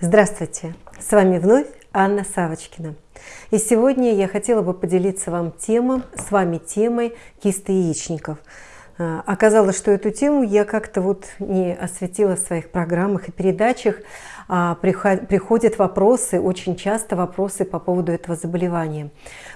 Здравствуйте! С вами вновь Анна Савочкина. И сегодня я хотела бы поделиться вам темой, с вами темой кисты яичников. А, оказалось, что эту тему я как-то вот не осветила в своих программах и передачах, а, приходят вопросы, очень часто вопросы по поводу этого заболевания.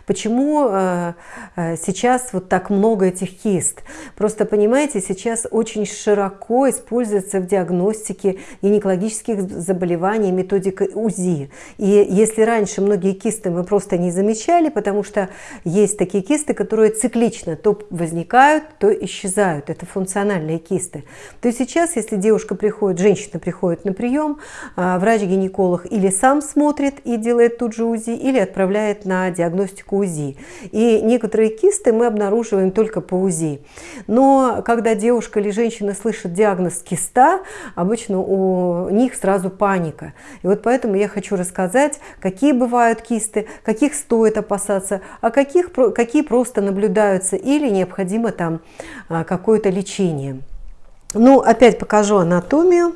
Почему э, э, сейчас вот так много этих кист? Просто понимаете, сейчас очень широко используется в диагностике гинекологических заболеваний методика УЗИ. И если раньше многие кисты мы просто не замечали, потому что есть такие кисты, которые циклично то возникают, то исчезают. Это функциональные кисты. То есть сейчас, если девушка приходит, женщина приходит на прием, а, врач-гинеколог или сам смотрит и делает тут же УЗИ, или отправляет на диагностику УЗИ. И некоторые кисты мы обнаруживаем только по УЗИ. Но когда девушка или женщина слышит диагноз киста, обычно у них сразу паника. И вот поэтому я хочу рассказать, какие бывают кисты, каких стоит опасаться, а каких, какие просто наблюдаются или необходимо там а, какое-то лечение. Ну, опять покажу анатомию.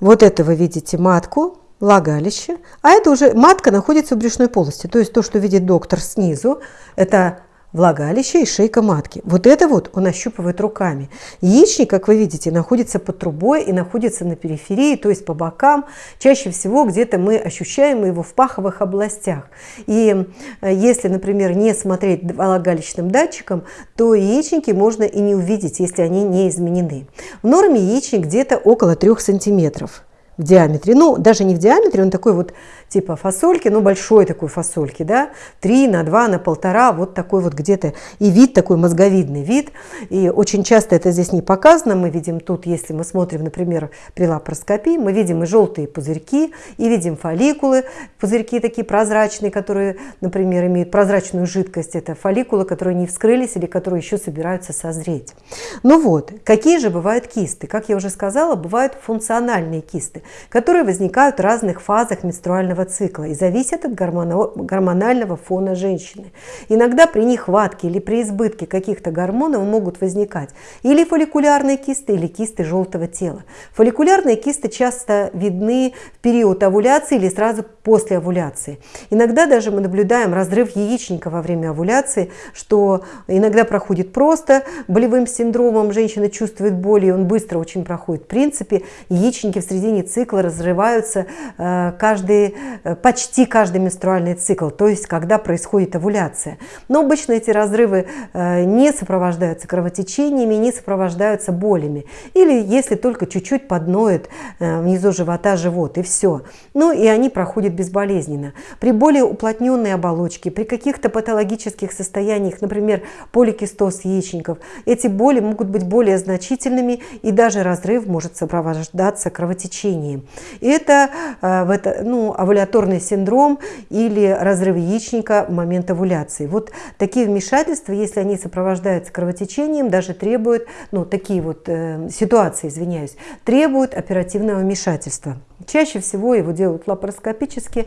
Вот это вы видите матку, влагалище, а это уже матка находится в брюшной полости. То есть то, что видит доктор снизу, это влагалище и шейка матки. Вот это вот он ощупывает руками. Яичник, как вы видите, находится под трубой и находится на периферии, то есть по бокам. Чаще всего где-то мы ощущаем его в паховых областях. И э, если, например, не смотреть влагалищным датчиком, то яичники можно и не увидеть, если они не изменены. В норме яичник где-то около 3 сантиметров в диаметре. Ну, даже не в диаметре, он такой вот типа фасольки, ну, большой такой фасольки, да, 3 на 2 на 1,5, вот такой вот где-то, и вид такой мозговидный вид, и очень часто это здесь не показано, мы видим тут, если мы смотрим, например, при лапароскопии, мы видим и желтые пузырьки, и видим фолликулы, пузырьки такие прозрачные, которые, например, имеют прозрачную жидкость, это фолликулы, которые не вскрылись или которые еще собираются созреть. Ну вот, какие же бывают кисты? Как я уже сказала, бывают функциональные кисты, которые возникают в разных фазах менструального цикла и зависят от гормонального фона женщины. Иногда при нехватке или при избытке каких-то гормонов могут возникать или фолликулярные кисты, или кисты желтого тела. Фолликулярные кисты часто видны в период овуляции или сразу после овуляции. Иногда даже мы наблюдаем разрыв яичника во время овуляции, что иногда проходит просто болевым синдромом, женщина чувствует боль, и он быстро очень проходит. В принципе, яичники в середине цикла разрываются э, каждый Э, почти каждый менструальный цикл, то есть когда происходит овуляция. Но обычно эти разрывы э, не сопровождаются кровотечениями, не сопровождаются болями. Или если только чуть-чуть подноет внизу живота живот, и все. Ну и они проходят безболезненно. При более уплотненной оболочке, при каких-то патологических состояниях, например, поликистоз яичников, эти боли могут быть более значительными, и даже разрыв может сопровождаться кровотечением. И это, в это ну, овуляторный синдром или разрыв яичника в момент овуляции. Вот такие вмешательства, если они сопровождаются кровотечением, даже требуют, ну, такие вот э, ситуации, извиняюсь, требуют оперативного вмешательства. Чаще всего его делают лапароскопически,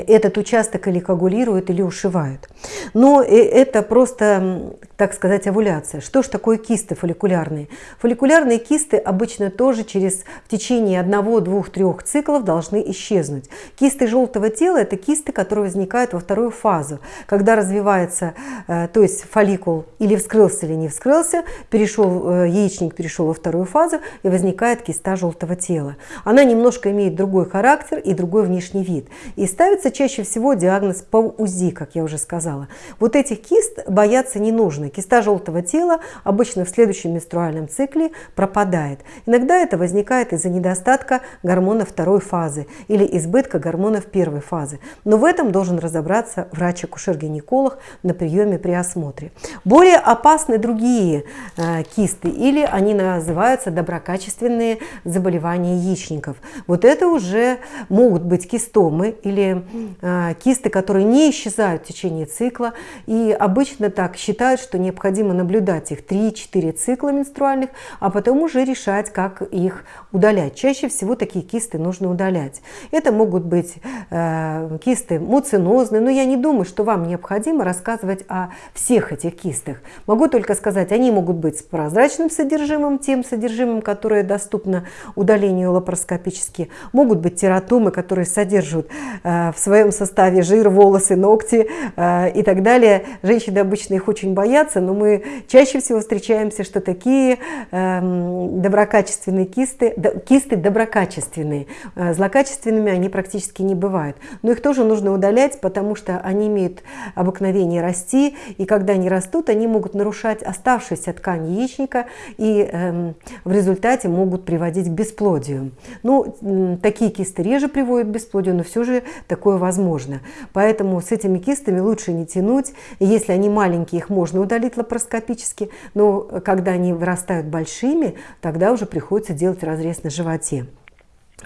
этот участок или коагулируют, или ушивают. Но э, это просто, так сказать, овуляция. Что же такое кисты фолликулярные? Фолликулярные кисты обычно тоже через в течение одного, двух, трех циклов должны исчезнуть. Кисты желтого тела – это кисты, которые возникают во вторую фазу, когда развивается, э, то есть фолликул или вскрылся, или не вскрылся, перешел, э, яичник перешел во вторую фазу, и возникает киста желтого тела. Она немножко имеет другой характер и другой внешний вид. И ставится ставится чаще всего диагноз по УЗИ, как я уже сказала. Вот этих кист бояться не нужно. Киста желтого тела обычно в следующем менструальном цикле пропадает. Иногда это возникает из-за недостатка гормона второй фазы или избытка гормонов первой фазы. Но в этом должен разобраться врач-акушер-гинеколог на приеме при осмотре. Более опасны другие э, кисты или они называются доброкачественные заболевания яичников. Вот это уже могут быть кистомы или кисты, которые не исчезают в течение цикла. И обычно так считают, что необходимо наблюдать их 3-4 цикла менструальных, а потом уже решать, как их удалять. Чаще всего такие кисты нужно удалять. Это могут быть э, кисты муцинозные, но я не думаю, что вам необходимо рассказывать о всех этих кистах. Могу только сказать, они могут быть с прозрачным содержимым, тем содержимым, которое доступно удалению лапароскопически. Могут быть тератомы, которые содержат э, в своем составе жир, волосы, ногти э, и так далее. Женщины обычно их очень боятся, но мы чаще всего встречаемся, что такие эм, доброкачественные кисты, кисты доброкачественные, э, злокачественными они практически не бывают. Но их тоже нужно удалять, потому что они имеют обыкновение расти, и когда они растут, они могут нарушать оставшуюся ткань яичника и э, в результате могут приводить к бесплодию. Ну, такие кисты реже приводят к бесплодию, но все же такое возможно. Поэтому с этими кистами лучше не тянуть. Если они маленькие, их можно удалить лапароскопически, но когда они вырастают большими, тогда уже приходится делать разрез на животе.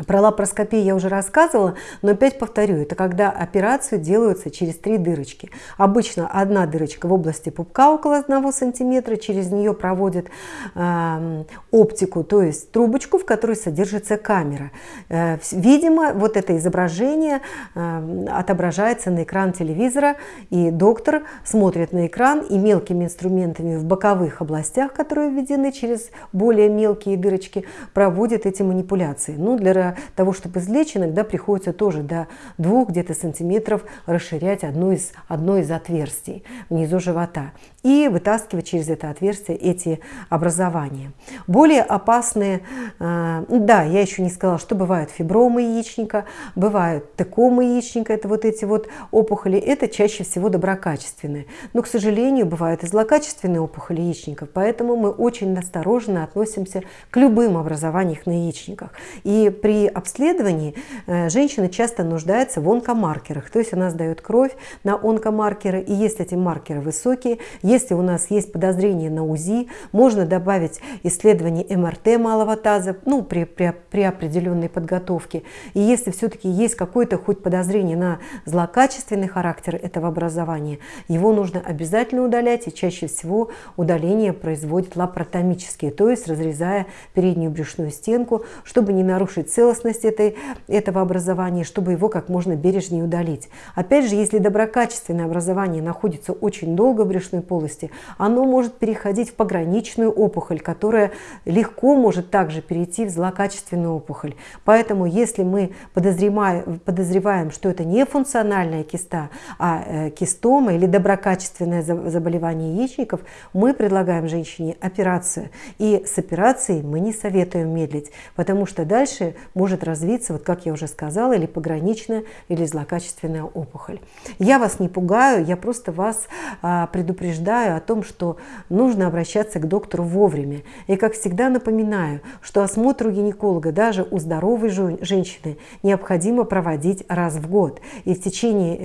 Про лапароскопию я уже рассказывала, но опять повторю, это когда операцию делаются через три дырочки. Обычно одна дырочка в области пупка около 1 сантиметра, через нее проводят э, оптику, то есть трубочку, в которой содержится камера. Э, видимо, вот это изображение э, отображается на экран телевизора, и доктор смотрит на экран и мелкими инструментами в боковых областях, которые введены через более мелкие дырочки, проводит эти манипуляции. Ну, для того, чтобы извлечь, иногда приходится тоже до двух где-то сантиметров расширять одно из, одно из отверстий внизу живота и вытаскивать через это отверстие эти образования. Более опасные, э, да, я еще не сказала, что бывают фибромы яичника, бывают текомы яичника, это вот эти вот опухоли, это чаще всего доброкачественные. Но, к сожалению, бывают и злокачественные опухоли яичников, поэтому мы очень осторожно относимся к любым образованиям на яичниках. И при обследовании э, женщина часто нуждается в онкомаркерах, то есть она сдает кровь на онкомаркеры, и если эти маркеры высокие, если у нас есть подозрение на УЗИ, можно добавить исследование МРТ малого таза ну, при, при, при определенной подготовке. И если все-таки есть какое-то хоть подозрение на злокачественный характер этого образования, его нужно обязательно удалять, и чаще всего удаление производит лапаротомически, то есть разрезая переднюю брюшную стенку, чтобы не нарушить целостность этой, этого образования, чтобы его как можно бережнее удалить. Опять же, если доброкачественное образование находится очень долго в брюшной полости, полости, оно может переходить в пограничную опухоль, которая легко может также перейти в злокачественную опухоль. Поэтому если мы подозреваем, подозреваем что это не функциональная киста, а э, кистома или доброкачественное заболевание яичников, мы предлагаем женщине операцию. И с операцией мы не советуем медлить, потому что дальше может развиться, вот как я уже сказала, или пограничная, или злокачественная опухоль. Я вас не пугаю, я просто вас а, предупреждаю, о том, что нужно обращаться к доктору вовремя. И, как всегда, напоминаю, что осмотр у гинеколога даже у здоровой женщины необходимо проводить раз в год. И в течение,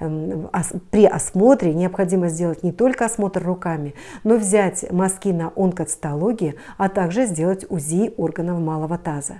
э, эм, при осмотре необходимо сделать не только осмотр руками, но взять мазки на онкоцитологии, а также сделать УЗИ органов малого таза.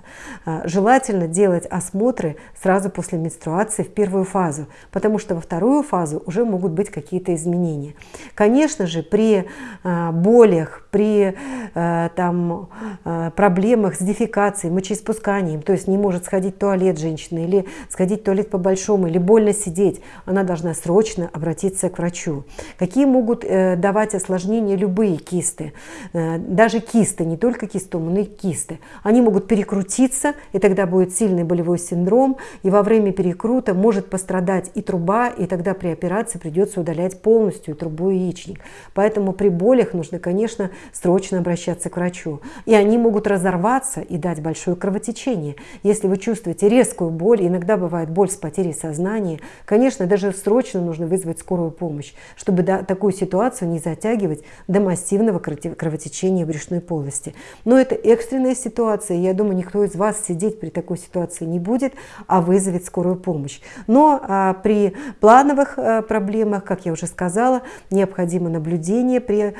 Желательно делать осмотры сразу после менструации в первую фазу, потому что во вторую фазу уже могут быть какие-то изменения. Конечно, конечно же, при э, болях, при э, там, э, проблемах с дефекацией, мочеиспусканием, то есть не может сходить в туалет женщина или сходить в туалет по-большому, или больно сидеть, она должна срочно обратиться к врачу. Какие могут давать осложнения любые кисты? Даже кисты, не только кистомы, но и кисты. Они могут перекрутиться, и тогда будет сильный болевой синдром, и во время перекрута может пострадать и труба, и тогда при операции придется удалять полностью трубу и яичник. Поэтому при болях нужно, конечно, срочно обращаться к врачу. И они могут разорваться и дать большое кровотечение. Если вы чувствуете резкую боль, иногда бывает боль с потерей сознания, конечно, даже срочно нужно вызвать скорую помощь, чтобы такую ситуацию не затягивать до массивного кровотечения брюшной полости. Но это экстренная ситуация, я думаю, никто из вас сидеть при такой ситуации не будет, а вызовет скорую помощь. Но а, при плановых а, проблемах, как я уже сказала, необходимо наблюдение при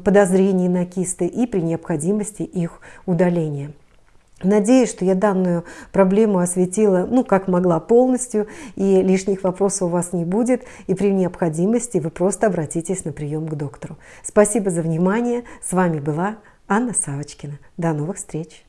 подозрении на кисты и при необходимости их удаления. Надеюсь, что я данную проблему осветила, ну, как могла полностью, и лишних вопросов у вас не будет, и при необходимости вы просто обратитесь на прием к доктору. Спасибо за внимание. С вами была Анна Савочкина. До новых встреч!